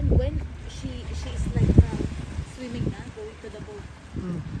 then when she she is like uh, swimming, na, going to the boat. Mm.